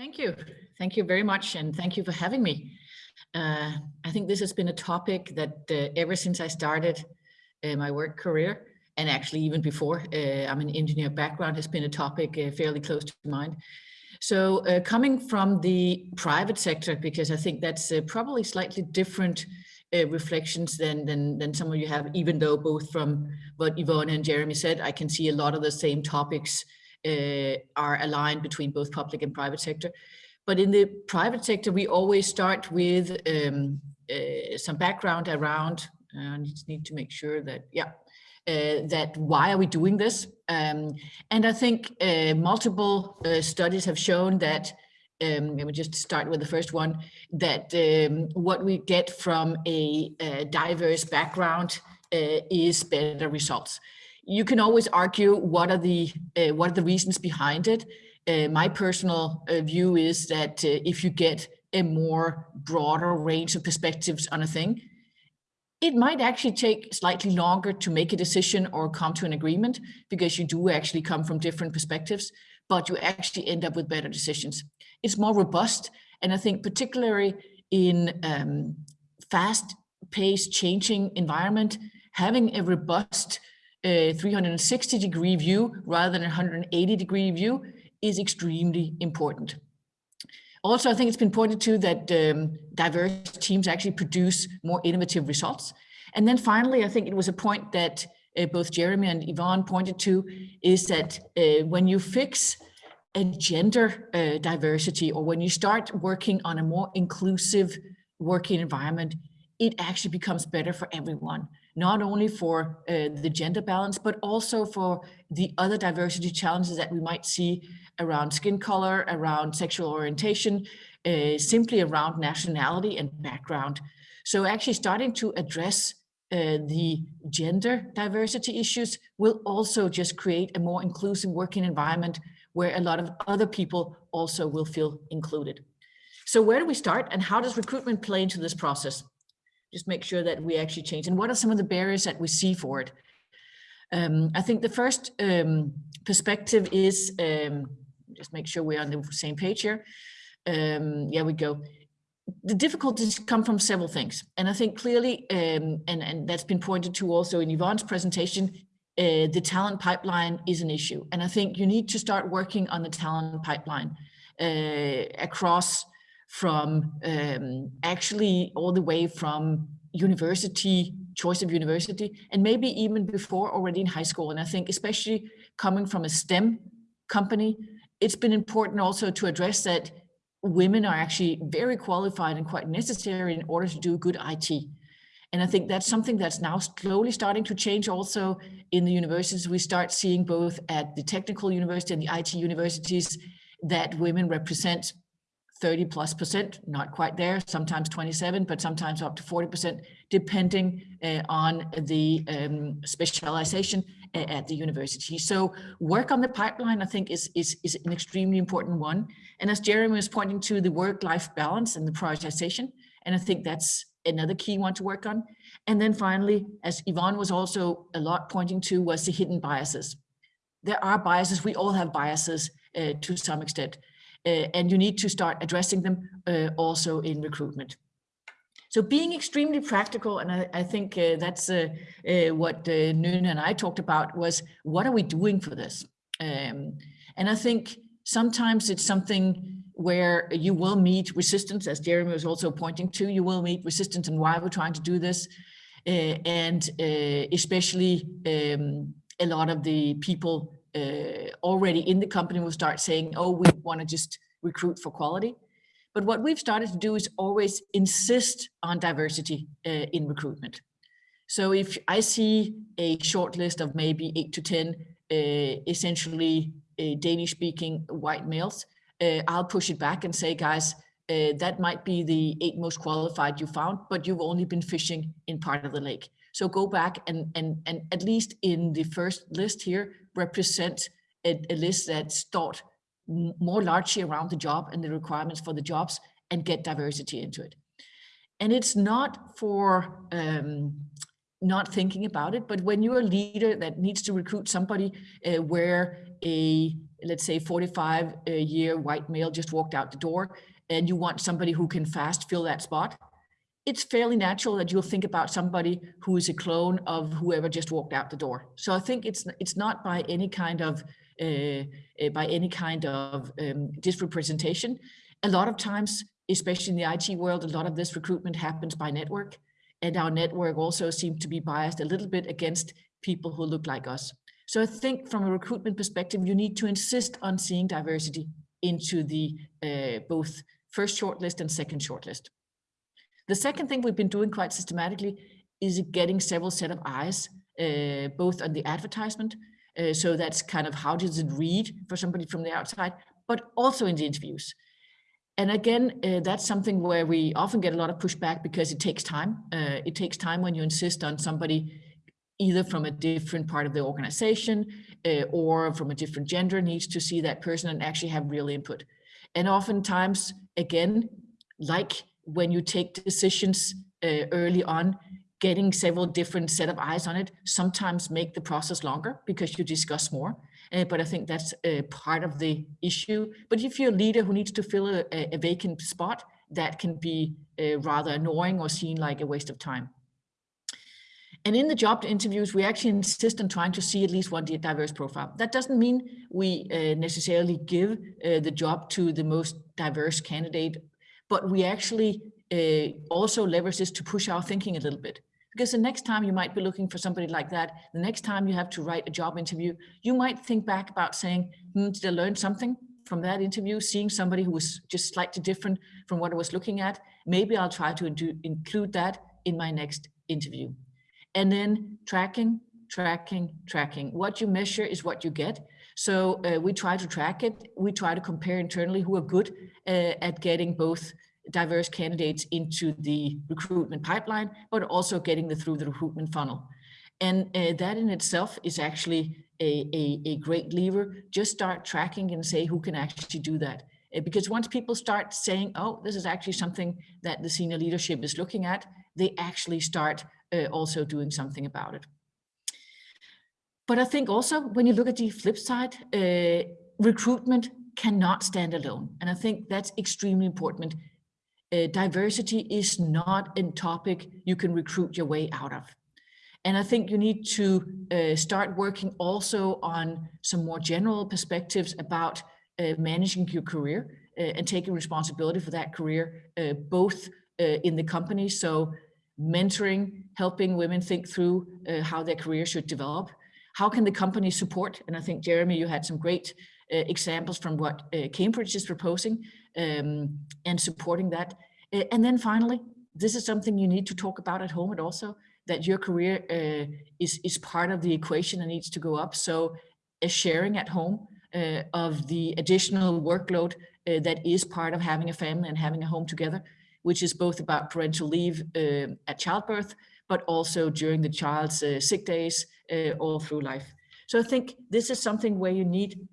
Thank you. Thank you very much. And thank you for having me. Uh, I think this has been a topic that uh, ever since I started uh, my work career, and actually even before, uh, I'm an engineer background, has been a topic uh, fairly close to mind. So uh, coming from the private sector, because I think that's probably slightly different reflections than, than, than some of you have, even though both from what Yvonne and Jeremy said, I can see a lot of the same topics uh, are aligned between both public and private sector. But in the private sector, we always start with um, uh, some background around, uh, I need to make sure that, yeah, uh, that why are we doing this? Um, and I think uh, multiple uh, studies have shown that, um, let me just start with the first one, that um, what we get from a, a diverse background is better results you can always argue what are the uh, what are the reasons behind it. Uh, my personal uh, view is that uh, if you get a more broader range of perspectives on a thing, it might actually take slightly longer to make a decision or come to an agreement because you do actually come from different perspectives, but you actually end up with better decisions. It's more robust. And I think particularly in um, fast paced changing environment, having a robust a 360 degree view rather than a 180 degree view is extremely important. Also, I think it's been pointed to that um, diverse teams actually produce more innovative results. And then finally, I think it was a point that uh, both Jeremy and Yvonne pointed to is that uh, when you fix a gender uh, diversity or when you start working on a more inclusive working environment, it actually becomes better for everyone not only for uh, the gender balance, but also for the other diversity challenges that we might see around skin color, around sexual orientation, uh, simply around nationality and background. So actually starting to address uh, the gender diversity issues will also just create a more inclusive working environment where a lot of other people also will feel included. So where do we start and how does recruitment play into this process? Just make sure that we actually change. And what are some of the barriers that we see for it? Um, I think the first um, perspective is, um, just make sure we're on the same page here. Um, yeah, we go. The difficulties come from several things. And I think clearly, um, and, and that's been pointed to also in Yvonne's presentation, uh, the talent pipeline is an issue. And I think you need to start working on the talent pipeline uh, across from um, actually all the way from university, choice of university, and maybe even before already in high school. And I think especially coming from a STEM company, it's been important also to address that women are actually very qualified and quite necessary in order to do good IT. And I think that's something that's now slowly starting to change also in the universities. We start seeing both at the technical university and the IT universities that women represent 30 plus percent, not quite there, sometimes 27, but sometimes up to 40 percent, depending uh, on the um, specialization uh, at the university. So work on the pipeline, I think, is, is, is an extremely important one. And as Jeremy was pointing to the work-life balance and the prioritization, and I think that's another key one to work on. And then finally, as Yvonne was also a lot pointing to, was the hidden biases. There are biases, we all have biases uh, to some extent. Uh, and you need to start addressing them uh, also in recruitment. So being extremely practical, and I, I think uh, that's uh, uh, what uh, Nune and I talked about was, what are we doing for this? Um, and I think sometimes it's something where you will meet resistance, as Jeremy was also pointing to, you will meet resistance and why we're trying to do this. and especially um, a lot of the people uh, already in the company will start saying, oh, we want to just recruit for quality. But what we've started to do is always insist on diversity uh, in recruitment. So if I see a short list of maybe eight to 10 uh, essentially uh, Danish speaking white males, uh, I'll push it back and say, guys, uh, that might be the eight most qualified you found, but you've only been fishing in part of the lake. So go back and, and, and at least in the first list here, represent a, a list that's thought more largely around the job and the requirements for the jobs and get diversity into it. And it's not for um, not thinking about it, but when you're a leader that needs to recruit somebody uh, where a let's say 45 year white male just walked out the door and you want somebody who can fast fill that spot, it's fairly natural that you'll think about somebody who is a clone of whoever just walked out the door. So I think it's it's not by any kind of uh, uh, by any kind of um, disrepresentation. A lot of times, especially in the IT world, a lot of this recruitment happens by network, and our network also seems to be biased a little bit against people who look like us. So I think from a recruitment perspective, you need to insist on seeing diversity into the uh, both first shortlist and second shortlist. The second thing we've been doing quite systematically is getting several set of eyes, uh, both on the advertisement. Uh, so that's kind of how does it read for somebody from the outside, but also in the interviews. And again, uh, that's something where we often get a lot of pushback because it takes time. Uh, it takes time when you insist on somebody either from a different part of the organization uh, or from a different gender needs to see that person and actually have real input. And oftentimes, again, like when you take decisions uh, early on, getting several different set of eyes on it sometimes make the process longer because you discuss more. Uh, but I think that's part of the issue. But if you're a leader who needs to fill a, a vacant spot, that can be uh, rather annoying or seen like a waste of time. And in the job interviews, we actually insist on trying to see at least one diverse profile. That doesn't mean we uh, necessarily give uh, the job to the most diverse candidate but we actually uh, also leverage this to push our thinking a little bit. Because the next time you might be looking for somebody like that, the next time you have to write a job interview, you might think back about saying, hmm, did I learn something from that interview, seeing somebody who was just slightly different from what I was looking at, maybe I'll try to include that in my next interview. And then tracking, tracking, tracking. What you measure is what you get. So uh, we try to track it. We try to compare internally who are good uh, at getting both diverse candidates into the recruitment pipeline, but also getting them through the recruitment funnel. And uh, that in itself is actually a, a, a, great lever. Just start tracking and say who can actually do that. Uh, because once people start saying, oh, this is actually something that the senior leadership is looking at, they actually start uh, also doing something about it. But I think also when you look at the flip side, uh, recruitment cannot stand alone. And I think that's extremely important. Uh, diversity is not a topic you can recruit your way out of. And I think you need to uh, start working also on some more general perspectives about uh, managing your career uh, and taking responsibility for that career, uh, both uh, in the company. So mentoring, helping women think through how their career should develop, how can the company support? And I think, Jeremy, you had some great uh, examples from what uh, Cambridge is proposing um, and supporting that. Uh, and then finally, this is something you need to talk about at home and also that your career uh, is, is part of the equation and needs to go up. So a sharing at home uh, of the additional workload uh, that is part of having a family and having a home together, which is both about parental leave at childbirth, but also during the child's sick days, uh, all through life. So I think this is something where you need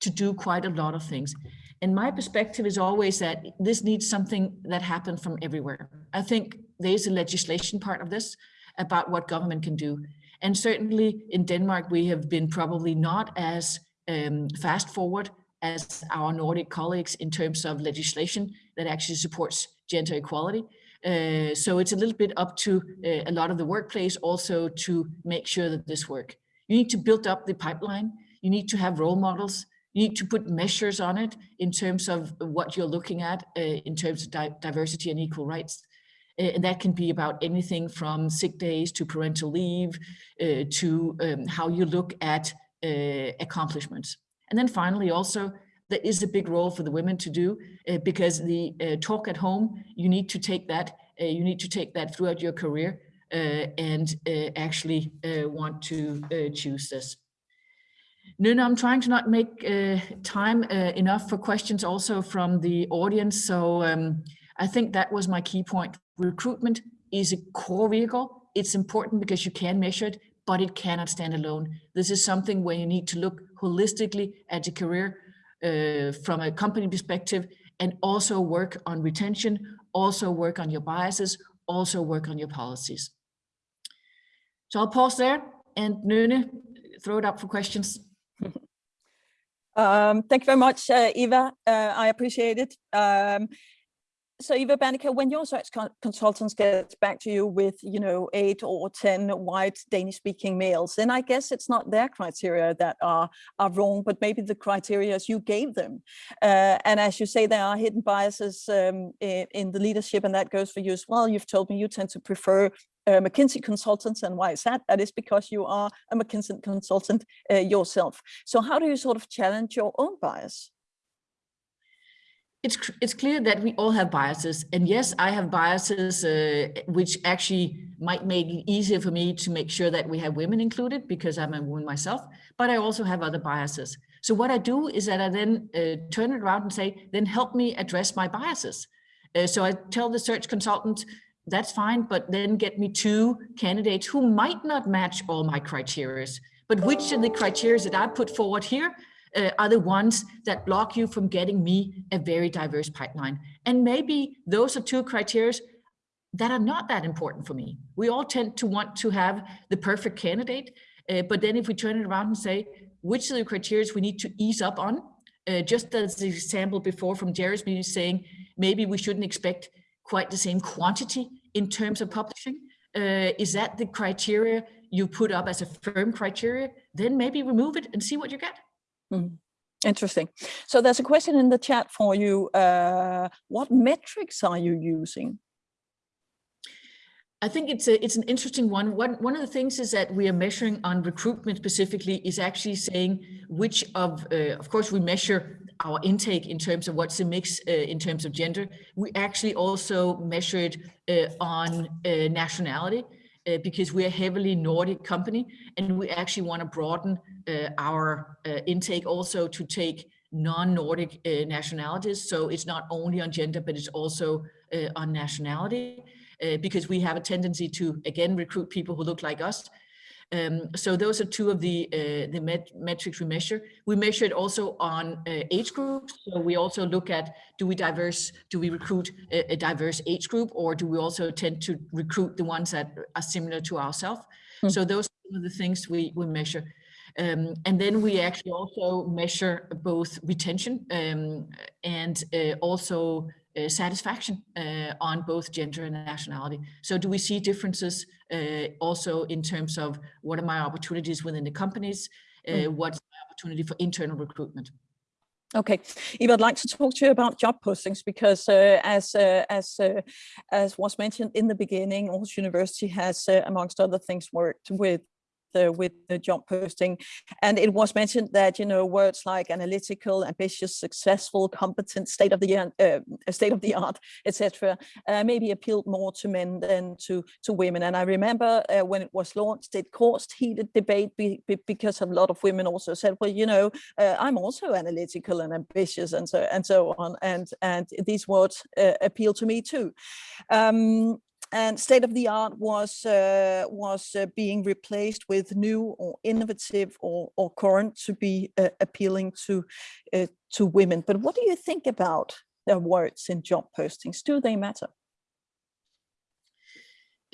to do quite a lot of things. And my perspective is always that this needs something that happens from everywhere. I think there's a legislation part of this about what government can do. And certainly in Denmark, we have been probably not as um, fast forward as our Nordic colleagues in terms of legislation that actually supports gender equality. Uh, so it's a little bit up to uh, a lot of the workplace also to make sure that this work. You need to build up the pipeline. You need to have role models. You need to put measures on it in terms of what you're looking at uh, in terms of di diversity and equal rights. Uh, and that can be about anything from sick days to parental leave uh, to um, how you look at accomplishments. And then finally also there is a big role for the women to do uh, because the uh, talk at home, you need to take that, uh, you need to take that throughout your career uh, and uh, actually uh, want to choose this. No, no, I'm trying to not make time enough for questions also from the audience. So um, I think that was my key point. Recruitment is a core vehicle. It's important because you can measure it, but it cannot stand alone. This is something where you need to look holistically at your career uh, from a company perspective and also work on retention, also work on your biases, also work on your policies. So I'll pause there and Nune, throw it up for questions. Um, thank you very much, uh, Eva. Uh, I appreciate it. Um, so Eva Berneke, when your search consultants get back to you with, you know, eight or 10 white Danish speaking males, then I guess it's not their criteria that are, are wrong, but maybe the criteria you gave them. Uh, and as you say, there are hidden biases um, in, in, the leadership and that goes for you as well. You've told me you tend to prefer uh, McKinsey consultants and why is that? That is because you are a McKinsey consultant uh, yourself. So how do you sort of challenge your own bias? It's it's clear that we all have biases and yes i have biases uh, which actually might make it easier for me to make sure that we have women included because i'm a woman myself but i also have other biases. So what i do is that i then uh, turn it around and say then help me address my biases. Uh, so i tell the search consultant that's fine but then get me two candidates who might not match all my criteria but which of the criteria that i put forward here uh, are the ones that block you from getting me a very diverse pipeline. And maybe those are two criteria that are not that important for me. We all tend to want to have the perfect candidate, uh, but then if we turn it around and say, which of the criteria we need to ease up on, uh, just as the example before from Jeremy saying, maybe we shouldn't expect quite the same quantity in terms of publishing. Uh, is that the criteria you put up as a firm criteria? Then maybe remove it and see what you get. Mm. Interesting. So there's a question in the chat for you. Uh, what metrics are you using? I think it's a it's an interesting one. One one of the things is that we are measuring on recruitment specifically is actually saying which of uh, of course we measure our intake in terms of what's the mix uh, in terms of gender. We actually also measure it uh, on uh, nationality uh, because we're a heavily Nordic company and we actually want to broaden uh, our uh, intake also to take non-Nordic uh, nationalities. So it's not only on gender, but it's also uh, on nationality uh, because we have a tendency to, again, recruit people who look like us um, so those are two of the uh, the met metrics we measure. We measure it also on uh, age groups. So we also look at do we diverse, do we recruit a, a, diverse age group, or do we also tend to recruit the ones that are similar to ourselves? Mm. So those are the things we we measure. Um, and then we actually also measure both retention um, and uh, also uh, satisfaction uh, on both gender and nationality. So do we see differences uh, also in terms of what are my opportunities within the companies? Uh. What's my opportunity for internal recruitment? Okay, Eva, I'd like to talk to you about job postings because, uh, as uh, as uh, as was mentioned in the beginning, Aarhus University has, uh, amongst other things, worked with the, with the job posting. And it was mentioned that, you know, words like analytical, ambitious, successful, competent, state of the art, uh, state of the art, etc., uh, maybe appealed more to men than to, to women. And I remember uh, when it was launched, it caused heated debate be, be, because a lot of women also said, well, you know, uh, I'm also analytical and ambitious and so and so on. And, and these words uh, appeal to me too. Um, and state of the art was uh, was uh, being replaced with new or innovative or, or current to be uh, appealing to uh, to women. But what do you think about the words in job postings? Do they matter?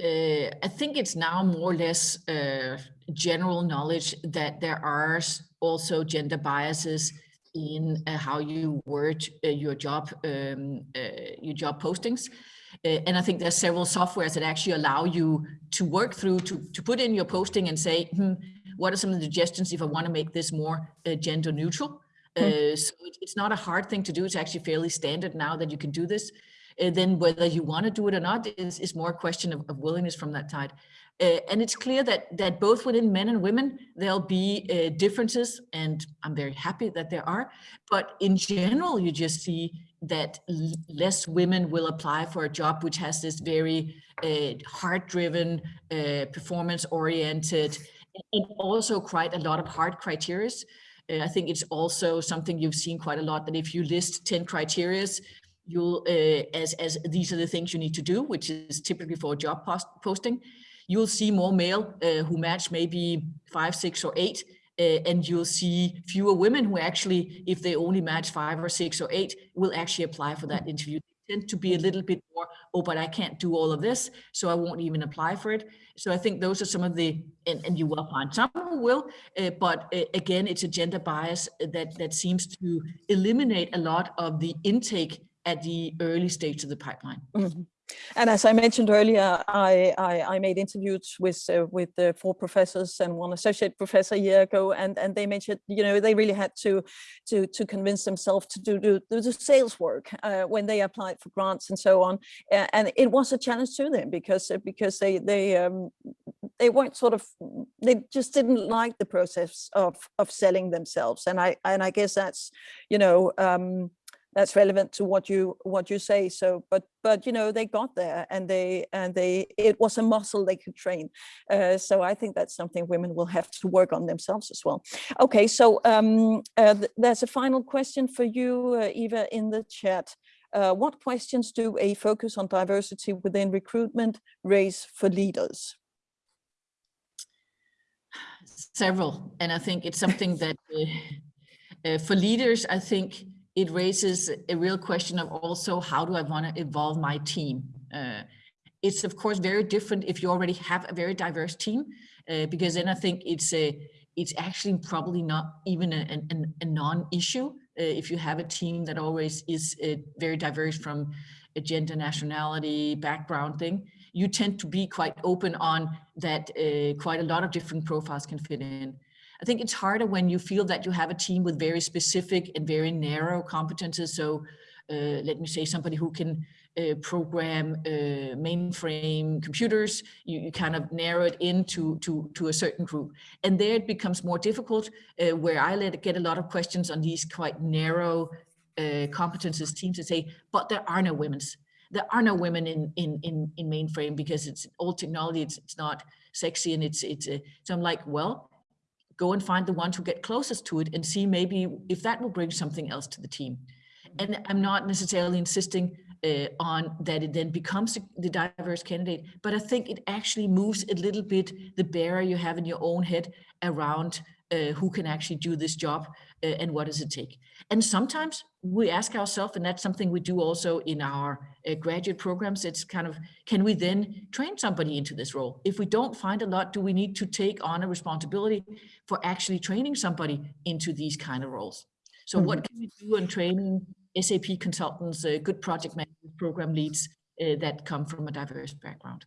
Uh, I think it's now more or less uh, general knowledge that there are also gender biases in how you word your job um, your job postings. Uh, and I think there's several softwares that actually allow you to work through to, to put in your posting and say, hmm, what are some of the suggestions if I want to make this more uh, gender neutral? Hmm. Uh, so it, it's not a hard thing to do. It's actually fairly standard now that you can do this. Uh, then whether you want to do it or not is, is more a question of, of willingness from that side. Uh, and it's clear that that both within men and women, there'll be uh, differences, and I'm very happy that there are. But in general, you just see that less women will apply for a job which has this very uh, heart-driven, uh, performance-oriented, and also quite a lot of hard criteria. Uh, I think it's also something you've seen quite a lot that if you list 10 criterias, you'll, uh, as, as these are the things you need to do, which is typically for a job post posting, you'll see more male uh, who match maybe five, six, or eight, uh, and you'll see fewer women who actually, if they only match five or six or eight, will actually apply for that interview. tend to be a little bit more, oh, but I can't do all of this, so I won't even apply for it. So I think those are some of the, and, and you will find some who will, uh, but uh, again, it's a gender bias that, that seems to eliminate a lot of the intake at the early stage of the pipeline. Mhm. And as I mentioned earlier, I, I, I made interviews with uh, with the four professors and one associate professor a year ago, and and they mentioned, you know, they really had to to to convince themselves to do do, do the sales work uh, when they applied for grants and so on, and it was a challenge to them because uh, because they they um, they weren't sort of they just didn't like the process of of selling themselves, and I and I guess that's you know. Um, that's relevant to what you what you say so but but you know they got there and they and they it was a muscle they could train uh, so i think that's something women will have to work on themselves as well. Okay so um uh, th- there's a final question for you uh, eva in the chat. Uh, what questions do a focus on diversity within recruitment raise for leaders? Several, and I think it's something that uh, uh, for leaders, I think it raises a real question of also how do I want to evolve my team? Uh, it's of course very different if you already have a very diverse team, uh, because then I think it's a it's actually probably not even a, a, a non-issue uh, if you have a team that always is uh, very diverse from a gender, nationality, background thing. You tend to be quite open on that. Uh, quite a lot of different profiles can fit in. I think it's harder when you feel that you have a team with very specific and very narrow competences. So uh, let me say somebody who can uh, program uh, mainframe computers, you, you kind of narrow it into to, to a certain group. And there it becomes more difficult uh, where I let get a lot of questions on these quite narrow uh, competences teams to say, but there are no women's. There are no women in, in, in, in mainframe because it's old technology, it's, it's not sexy and it's, it's, uh, so I'm like, well, go and find the ones who get closest to it and see maybe if that will bring something else to the team. And I'm not necessarily insisting uh, on that it then becomes the diverse candidate, but I think it actually moves a little bit the barrier you have in your own head around uh, who can actually do this job uh, and what does it take. And sometimes we ask ourselves, and that's something we do also in our uh, graduate programs, it's kind of, can we then train somebody into this role? If we don't find a lot, do we need to take on a responsibility for actually training somebody into these kind of roles? So what can we do in training SAP consultants, uh, good project management program leads uh, that come from a diverse background?